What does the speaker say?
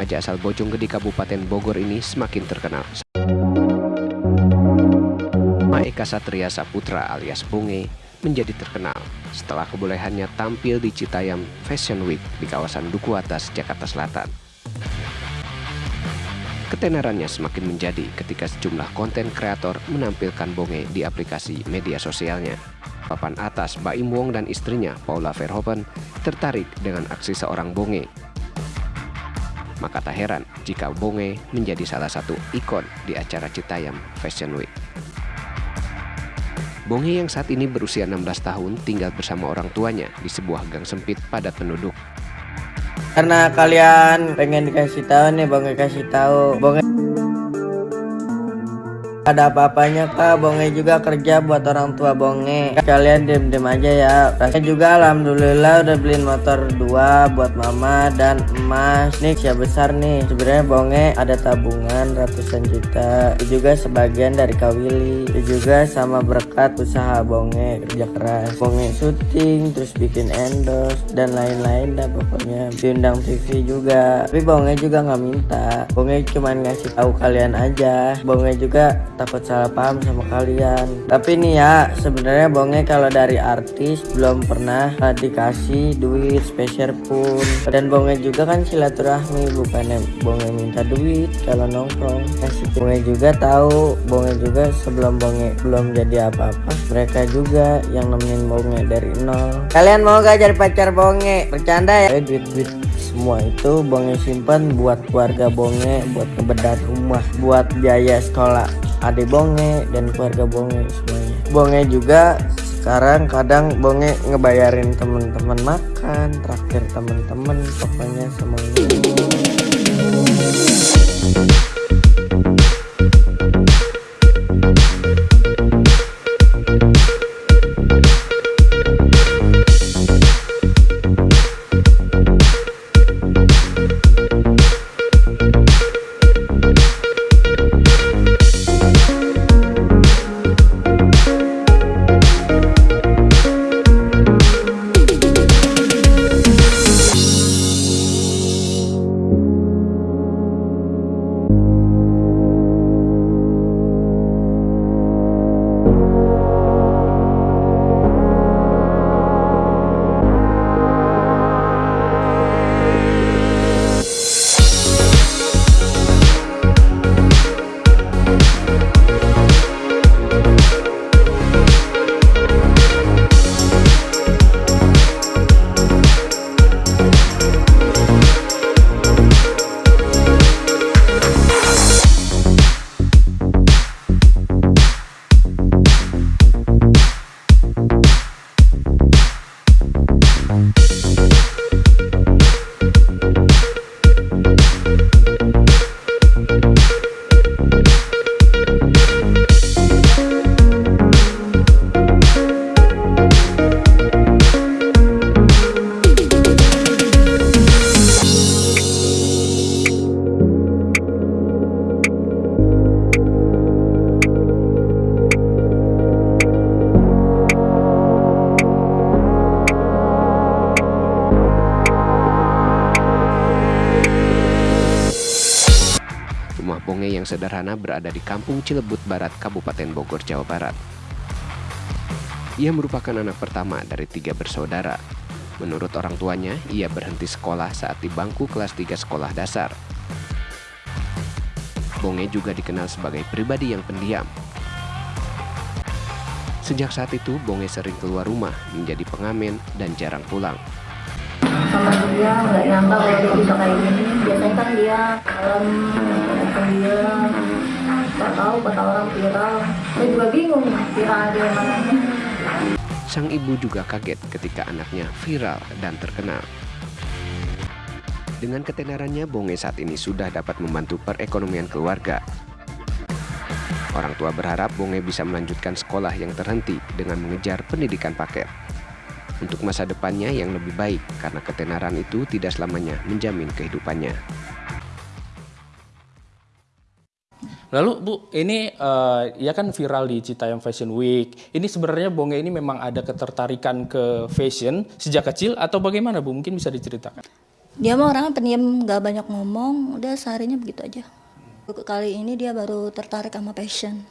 Remaja asal Bojonggede Kabupaten Bogor ini semakin terkenal. Nama Eka Satria Saputra alias Bunge menjadi terkenal setelah kebolehannya tampil di Citayam Fashion Week di kawasan Duku Atas, Jakarta Selatan. Ketenarannya semakin menjadi ketika sejumlah konten kreator menampilkan Bonge di aplikasi media sosialnya. Papan atas Baim Wong dan istrinya Paula Verhoeven tertarik dengan aksi seorang Bonge maka tak heran jika Bonge menjadi salah satu ikon di acara Citayam Fashion Week. Bonge yang saat ini berusia 16 tahun tinggal bersama orang tuanya di sebuah gang sempit padat penduduk. Karena kalian pengen dikasih tahu nih, Bonge kasih tahu. Bonge ada apa-apanya kak? Bonge juga kerja buat orang tua bonge. Kalian diem-diem aja ya. Rasanya juga alhamdulillah udah beliin motor dua buat mama dan emas. Nih siap besar nih. Sebenarnya bonge ada tabungan ratusan juta. Itu juga sebagian dari kawili itu juga sama berkat usaha bonge kerja keras. Bonge syuting terus bikin endorse dan lain-lain dan pokoknya. Diundang TV juga. Tapi bonge juga nggak minta. Bonge cuman ngasih tahu kalian aja. Bonge juga takut salah paham sama kalian. Tapi nih ya sebenarnya bonge kalau dari artis belum pernah dikasih duit spesial pun. Dan bonge juga kan silaturahmi bukannya bonge minta duit kalau nongkrong. Kasih bonge juga tahu bonge juga sebelum bonge belum jadi apa-apa mereka juga yang nemenin bonge dari nol. Kalian mau gak jadi pacar bonge bercanda ya? Duit-duit semua itu bonge simpan buat keluarga bonge buat kebedaran rumah buat biaya sekolah adik bonge dan keluarga bonge semuanya. Bonge juga sekarang kadang bonge ngebayarin temen-temen makan traktir temen-temen pokoknya semuanya Bonge yang sederhana berada di Kampung Cilebut Barat, Kabupaten Bogor, Jawa Barat. Ia merupakan anak pertama dari tiga bersaudara. Menurut orang tuanya, ia berhenti sekolah saat di bangku kelas 3 sekolah dasar. Bonge juga dikenal sebagai pribadi yang pendiam. Sejak saat itu, Bonge sering keluar rumah, menjadi pengamen, dan jarang pulang sama dia nggak nyangka kalau dia bisa kayak gini biasanya kan dia malam dia nggak tahu kata orang viral saya juga bingung viral dia namanya Sang ibu juga kaget ketika anaknya viral dan terkenal. Dengan ketenarannya, Bonge saat ini sudah dapat membantu perekonomian keluarga. Orang tua berharap Bonge bisa melanjutkan sekolah yang terhenti dengan mengejar pendidikan paket untuk masa depannya yang lebih baik karena ketenaran itu tidak selamanya menjamin kehidupannya. Lalu Bu, ini uh, ya kan viral di Citayam Fashion Week. Ini sebenarnya Bonge ini memang ada ketertarikan ke fashion sejak kecil atau bagaimana Bu? Mungkin bisa diceritakan. Dia mah orangnya pendiam, nggak banyak ngomong, udah seharinya begitu aja. Kali ini dia baru tertarik sama passion.